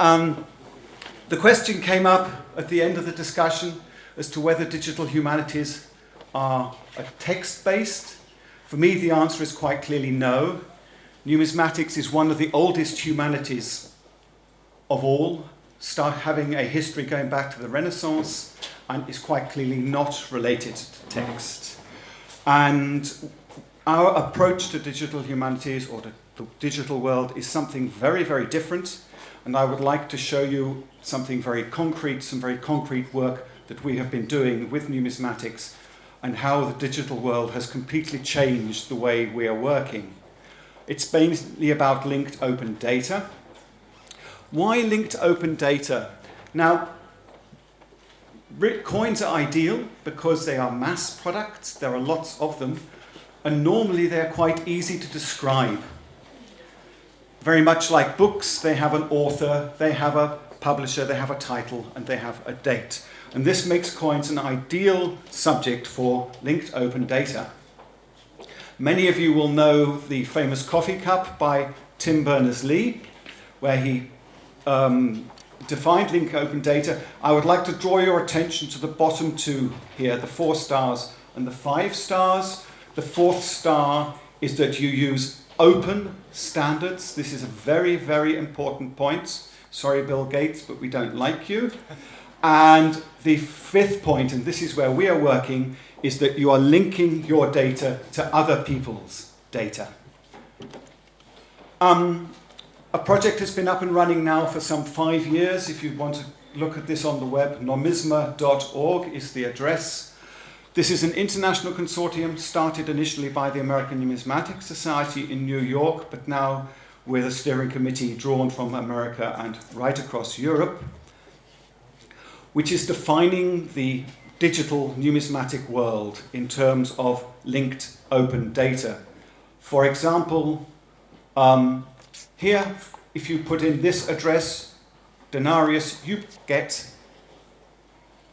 Um, the question came up at the end of the discussion as to whether digital humanities are text-based. For me, the answer is quite clearly no. Numismatics is one of the oldest humanities of all, start having a history going back to the Renaissance, and is quite clearly not related to text. And our approach to digital humanities or to the digital world is something very, very different. And I would like to show you something very concrete, some very concrete work that we have been doing with numismatics and how the digital world has completely changed the way we are working. It's mainly about linked open data. Why linked open data? Now, coins are ideal because they are mass products, there are lots of them, and normally they're quite easy to describe. Very much like books, they have an author, they have a publisher, they have a title, and they have a date. And this makes coins an ideal subject for linked open data. Many of you will know the famous coffee cup by Tim Berners-Lee, where he um, defined linked open data. I would like to draw your attention to the bottom two here, the four stars and the five stars. The fourth star is that you use open standards. This is a very, very important point. Sorry, Bill Gates, but we don't like you. And the fifth point, and this is where we are working, is that you are linking your data to other people's data. Um, a project has been up and running now for some five years. If you want to look at this on the web, nomisma.org is the address. This is an international consortium started initially by the American Numismatic Society in New York, but now with a steering committee drawn from America and right across Europe, which is defining the digital numismatic world in terms of linked open data. For example, um, here, if you put in this address, denarius, you get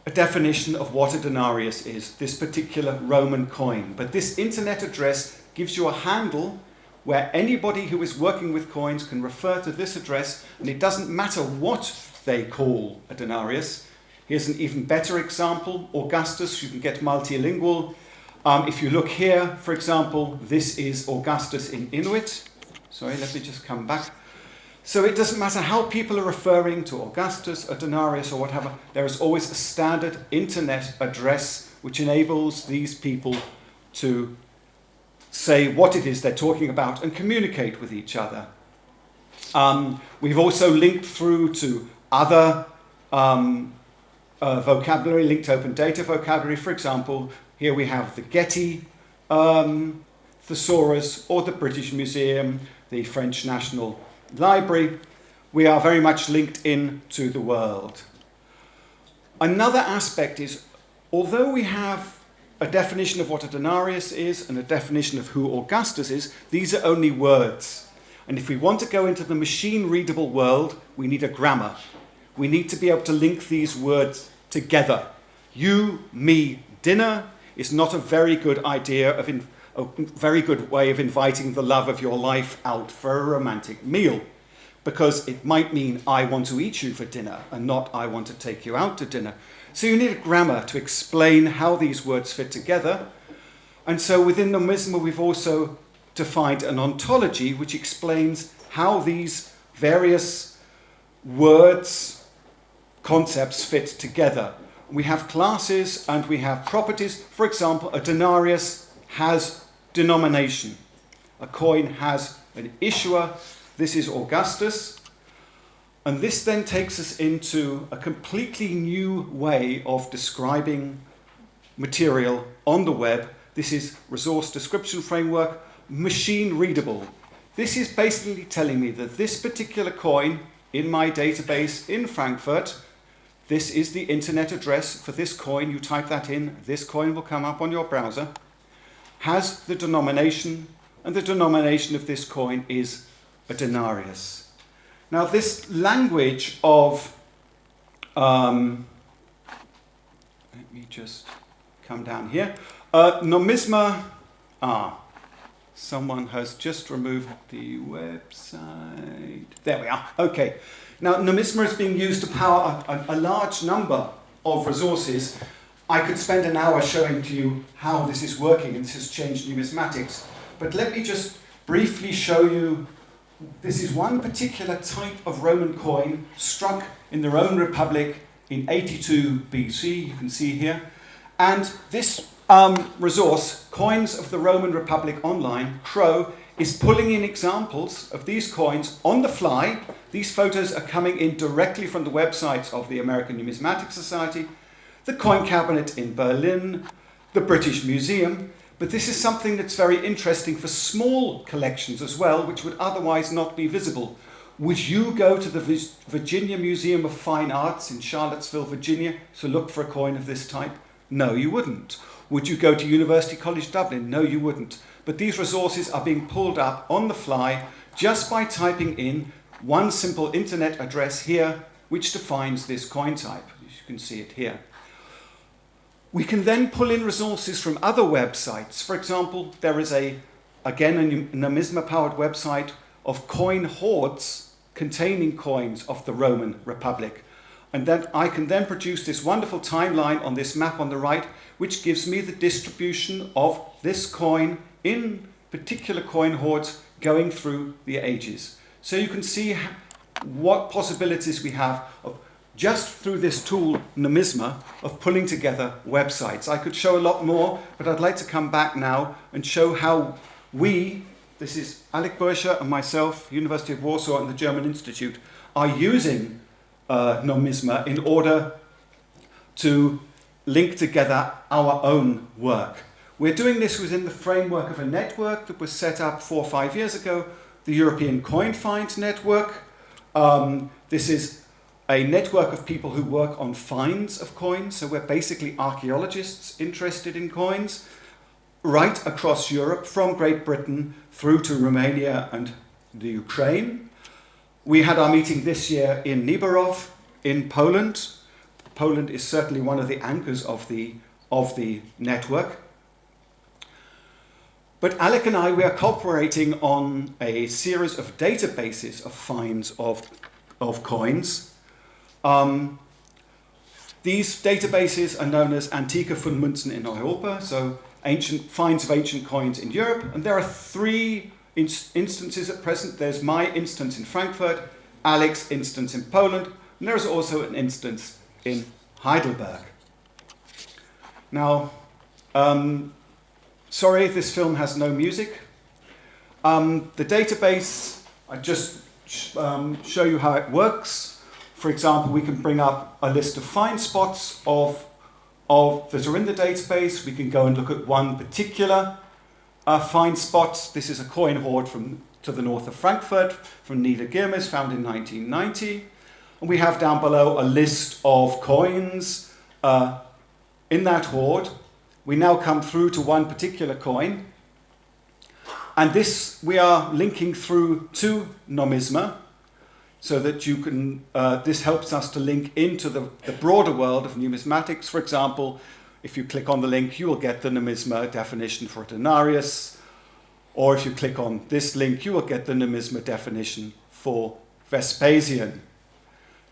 a definition of what a denarius is, this particular Roman coin. But this internet address gives you a handle where anybody who is working with coins can refer to this address and it doesn't matter what they call a denarius. Here's an even better example, Augustus, you can get multilingual. Um, if you look here, for example, this is Augustus in Inuit. Sorry, let me just come back. So it doesn't matter how people are referring to Augustus, or denarius, or whatever, there is always a standard internet address which enables these people to say what it is they're talking about and communicate with each other. Um, we've also linked through to other um, uh, vocabulary, linked open data vocabulary. For example, here we have the Getty um, thesaurus or the British Museum, the French National Library, we are very much linked in to the world. Another aspect is, although we have a definition of what a denarius is and a definition of who Augustus is, these are only words. And if we want to go into the machine-readable world, we need a grammar. We need to be able to link these words together. You, me, dinner is not a very good idea of a very good way of inviting the love of your life out for a romantic meal because it might mean I want to eat you for dinner and not I want to take you out to dinner. So you need a grammar to explain how these words fit together. And so within the Nomisma we've also defined an ontology which explains how these various words, concepts fit together. We have classes and we have properties. For example, a denarius has denomination. A coin has an issuer. This is Augustus. And this then takes us into a completely new way of describing material on the web. This is resource description framework, machine readable. This is basically telling me that this particular coin in my database in Frankfurt, this is the internet address for this coin. You type that in, this coin will come up on your browser has the denomination, and the denomination of this coin is a denarius. Now this language of, um, let me just come down here, uh, nomisma, ah, someone has just removed the website. There we are. Okay. Now, Numisma is being used to power a, a, a large number of resources. I could spend an hour showing to you how this is working and this has changed numismatics. But let me just briefly show you this is one particular type of Roman coin struck in the Roman Republic in 82 BC, you can see here. And this um, resource, Coins of the Roman Republic Online, Crow, is pulling in examples of these coins on the fly. These photos are coming in directly from the websites of the American Numismatic Society, the Coin Cabinet in Berlin, the British Museum, but this is something that's very interesting for small collections as well, which would otherwise not be visible. Would you go to the Virginia Museum of Fine Arts in Charlottesville, Virginia, to look for a coin of this type? No, you wouldn't. Would you go to University College Dublin? No, you wouldn't. But these resources are being pulled up on the fly just by typing in one simple internet address here, which defines this coin type. You can see it here. We can then pull in resources from other websites. For example, there is a, again, a numisma-powered website of coin hoards containing coins of the Roman Republic. And then I can then produce this wonderful timeline on this map on the right, which gives me the distribution of this coin in particular coin hoards going through the ages. So you can see what possibilities we have of just through this tool, Numisma, of pulling together websites. I could show a lot more, but I'd like to come back now and show how we, this is Alec Bursche and myself, University of Warsaw and the German Institute, are using uh, Numisma in order to link together our own work. We're doing this within the framework of a network that was set up four or five years ago, the European Coin Find Network. Um, this is a network of people who work on finds of coins. So we're basically archaeologists interested in coins right across Europe from Great Britain through to Romania and the Ukraine. We had our meeting this year in Nieborów in Poland. Poland is certainly one of the anchors of the, of the network. But Alec and I, we are cooperating on a series of databases of finds of, of coins um, these databases are known as Antike Fundmünzen in Europa, so ancient finds of ancient coins in Europe. And there are three instances at present. There's my instance in Frankfurt, Alex's instance in Poland, and there's also an instance in Heidelberg. Now, um, sorry, this film has no music. Um, the database, I just um, show you how it works. For example, we can bring up a list of find spots of, of that are in the database. We can go and look at one particular uh, find spot. This is a coin hoard from to the north of Frankfurt from Niedergirmes, found in 1990. And we have down below a list of coins uh, in that hoard. We now come through to one particular coin. And this we are linking through to Numisma, so that you can, uh, this helps us to link into the, the broader world of numismatics. For example, if you click on the link, you will get the numisma definition for denarius. Or if you click on this link, you will get the numisma definition for Vespasian.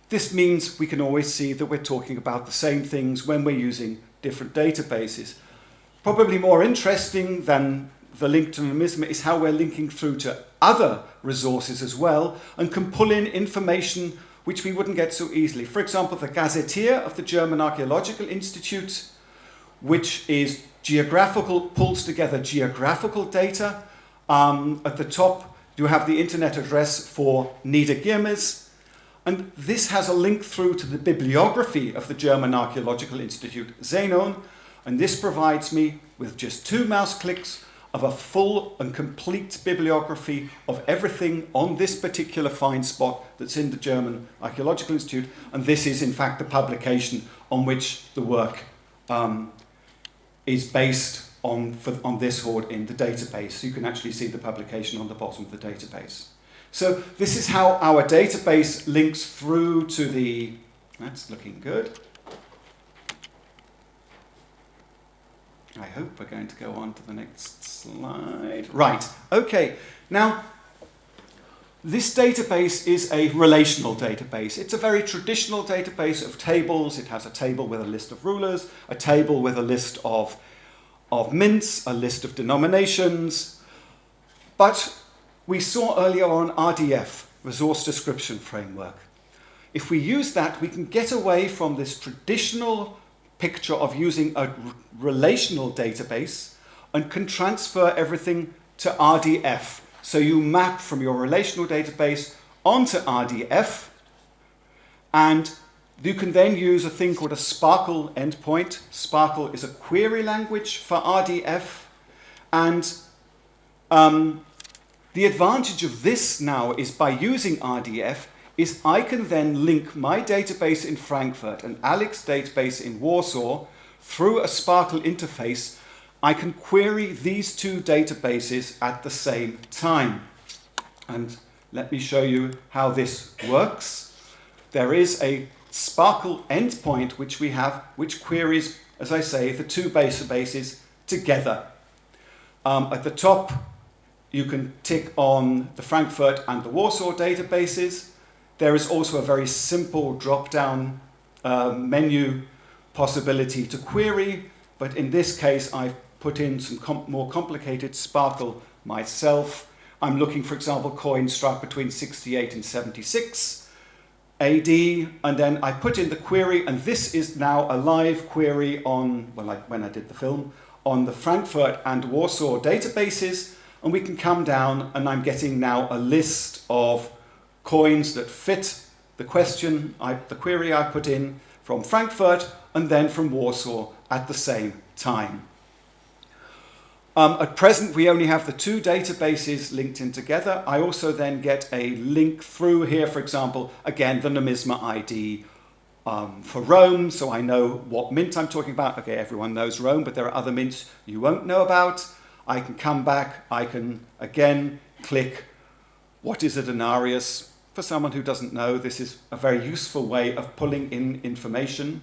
This means we can always see that we're talking about the same things when we're using different databases. Probably more interesting than the link to numisma is how we're linking through to other resources as well and can pull in information which we wouldn't get so easily. For example, the Gazetteer of the German Archaeological Institute, which is geographical, pulls together geographical data. Um, at the top, you have the internet address for Niedergirmes, and this has a link through to the bibliography of the German Archaeological Institute, Zenon, and this provides me with just two mouse clicks of a full and complete bibliography of everything on this particular find spot that's in the German Archaeological Institute. And this is, in fact, the publication on which the work um, is based on, for, on this hoard in the database. So you can actually see the publication on the bottom of the database. So this is how our database links through to the, that's looking good. I hope we're going to go on to the next slide. Right, okay. Now, this database is a relational database. It's a very traditional database of tables. It has a table with a list of rulers, a table with a list of, of mints, a list of denominations. But we saw earlier on RDF, Resource Description Framework. If we use that, we can get away from this traditional picture of using a relational database and can transfer everything to RDF. So you map from your relational database onto RDF and you can then use a thing called a SPARQL endpoint. SPARQL is a query language for RDF and um, the advantage of this now is by using RDF is I can then link my database in Frankfurt and Alec's database in Warsaw through a SPARQL interface. I can query these two databases at the same time. And let me show you how this works. There is a SPARQL endpoint which we have, which queries, as I say, the two databases together. Um, at the top, you can tick on the Frankfurt and the Warsaw databases. There is also a very simple drop-down uh, menu possibility to query, but in this case I've put in some more complicated SPARQL myself. I'm looking, for example, coins struck between 68 and 76 AD, and then I put in the query, and this is now a live query on, well, like when I did the film, on the Frankfurt and Warsaw databases, and we can come down, and I'm getting now a list of coins that fit the question, I, the query I put in from Frankfurt and then from Warsaw at the same time. Um, at present, we only have the two databases linked in together. I also then get a link through here, for example, again, the Numisma ID um, for Rome, so I know what mint I'm talking about. Okay, everyone knows Rome, but there are other mints you won't know about. I can come back, I can again click what is a denarius, for someone who doesn't know, this is a very useful way of pulling in information.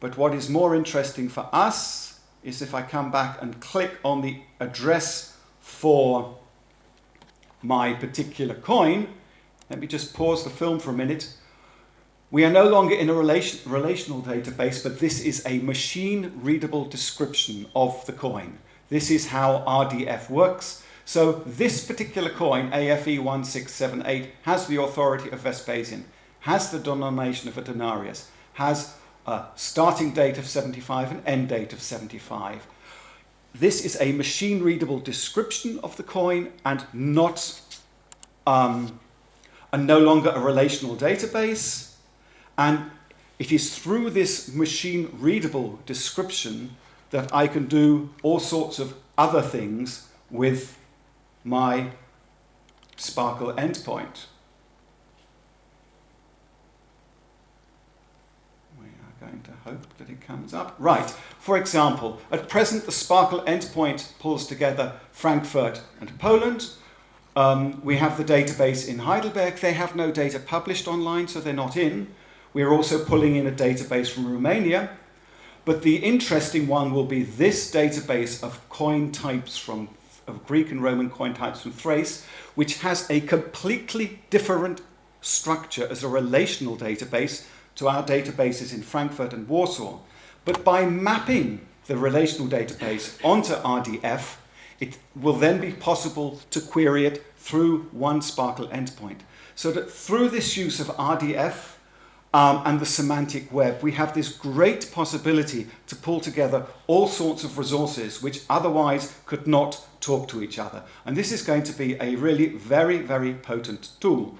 But what is more interesting for us is if I come back and click on the address for my particular coin, let me just pause the film for a minute. We are no longer in a relation, relational database, but this is a machine-readable description of the coin. This is how RDF works. So this particular coin, AFE 1678, has the authority of Vespasian, has the denomination of a denarius, has a starting date of 75 and end date of 75. This is a machine-readable description of the coin and not um, and no longer a relational database. And it is through this machine-readable description that I can do all sorts of other things with my SPARQL endpoint. We are going to hope that it comes up. Right, for example, at present the SPARQL endpoint pulls together Frankfurt and Poland. Um, we have the database in Heidelberg. They have no data published online, so they're not in. We're also pulling in a database from Romania. But the interesting one will be this database of coin types from of Greek and Roman coin types from Thrace, which has a completely different structure as a relational database to our databases in Frankfurt and Warsaw. But by mapping the relational database onto RDF, it will then be possible to query it through one SPARQL endpoint. So that through this use of RDF, um, and the semantic web, we have this great possibility to pull together all sorts of resources which otherwise could not talk to each other. And this is going to be a really very, very potent tool.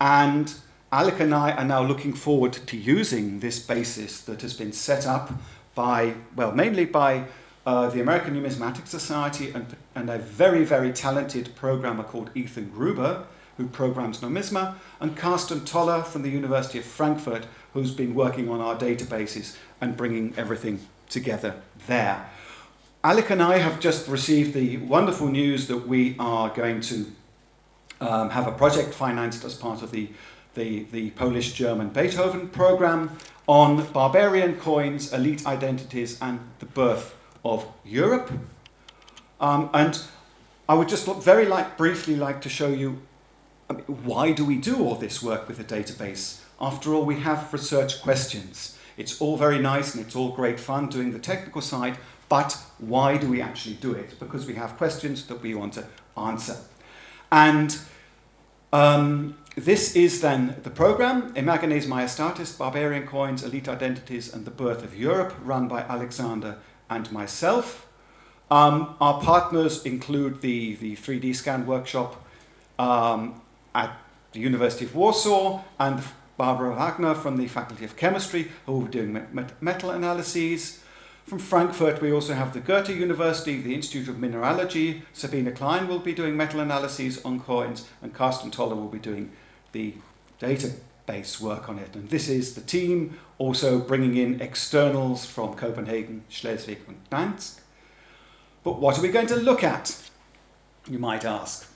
And Alec and I are now looking forward to using this basis that has been set up by, well, mainly by uh, the American Numismatic Society and, and a very, very talented programmer called Ethan Gruber, who programs Numisma, and Karsten Tolle from the University of Frankfurt, who's been working on our databases and bringing everything together there. Alec and I have just received the wonderful news that we are going to um, have a project financed as part of the, the, the Polish-German Beethoven program on barbarian coins, elite identities, and the birth of Europe. Um, and I would just very like, briefly like to show you I mean, why do we do all this work with a database? After all, we have research questions. It's all very nice and it's all great fun doing the technical side, but why do we actually do it? Because we have questions that we want to answer. And um, this is then the program, Imagines Majestatis, Barbarian Coins, Elite Identities and the Birth of Europe, run by Alexander and myself. Um, our partners include the, the 3D scan workshop um, at the University of Warsaw and Barbara Wagner from the Faculty of Chemistry who will be doing metal analyses. From Frankfurt we also have the Goethe University, the Institute of Mineralogy. Sabine Klein will be doing metal analyses on coins and Karsten Tolle will be doing the database work on it. And this is the team also bringing in externals from Copenhagen, Schleswig and Gdansk. But what are we going to look at, you might ask?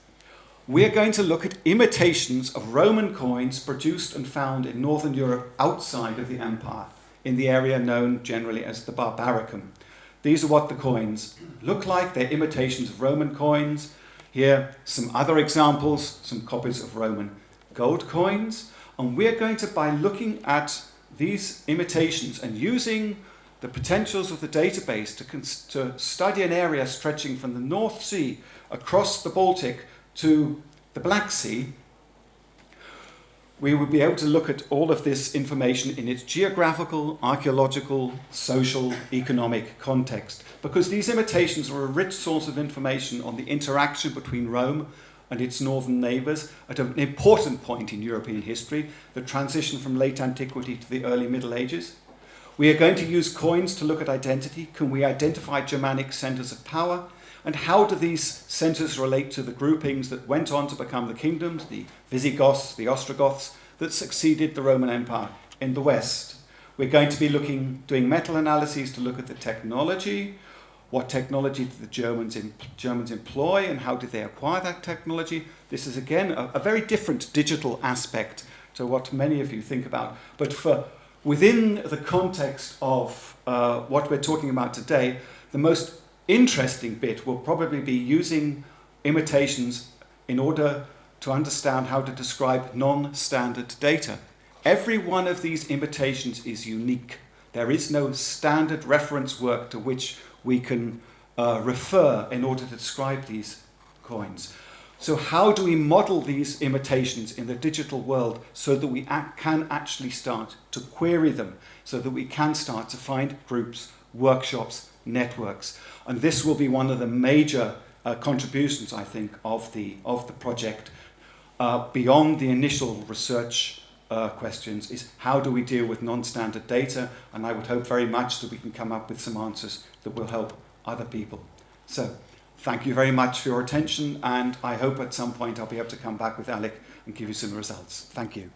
We're going to look at imitations of Roman coins produced and found in Northern Europe outside of the empire, in the area known generally as the Barbaricum. These are what the coins look like. They're imitations of Roman coins. Here, some other examples, some copies of Roman gold coins. And we're going to, by looking at these imitations and using the potentials of the database to, to study an area stretching from the North Sea across the Baltic to the Black Sea, we would be able to look at all of this information in its geographical, archaeological, social, economic context. Because these imitations are a rich source of information on the interaction between Rome and its northern neighbours at an important point in European history, the transition from late antiquity to the early Middle Ages. We are going to use coins to look at identity. Can we identify Germanic centres of power? And how do these centres relate to the groupings that went on to become the kingdoms, the Visigoths, the Ostrogoths, that succeeded the Roman Empire in the West? We're going to be looking, doing metal analyses to look at the technology, what technology did the Germans, Germans employ and how did they acquire that technology. This is again a, a very different digital aspect to what many of you think about. But for within the context of uh, what we're talking about today, the most interesting bit will probably be using imitations in order to understand how to describe non-standard data. Every one of these imitations is unique. There is no standard reference work to which we can uh, refer in order to describe these coins. So how do we model these imitations in the digital world so that we can actually start to query them, so that we can start to find groups, workshops, networks. And this will be one of the major uh, contributions, I think, of the, of the project. Uh, beyond the initial research uh, questions is how do we deal with non-standard data? And I would hope very much that we can come up with some answers that will help other people. So Thank you very much for your attention and I hope at some point I'll be able to come back with Alec and give you some results. Thank you.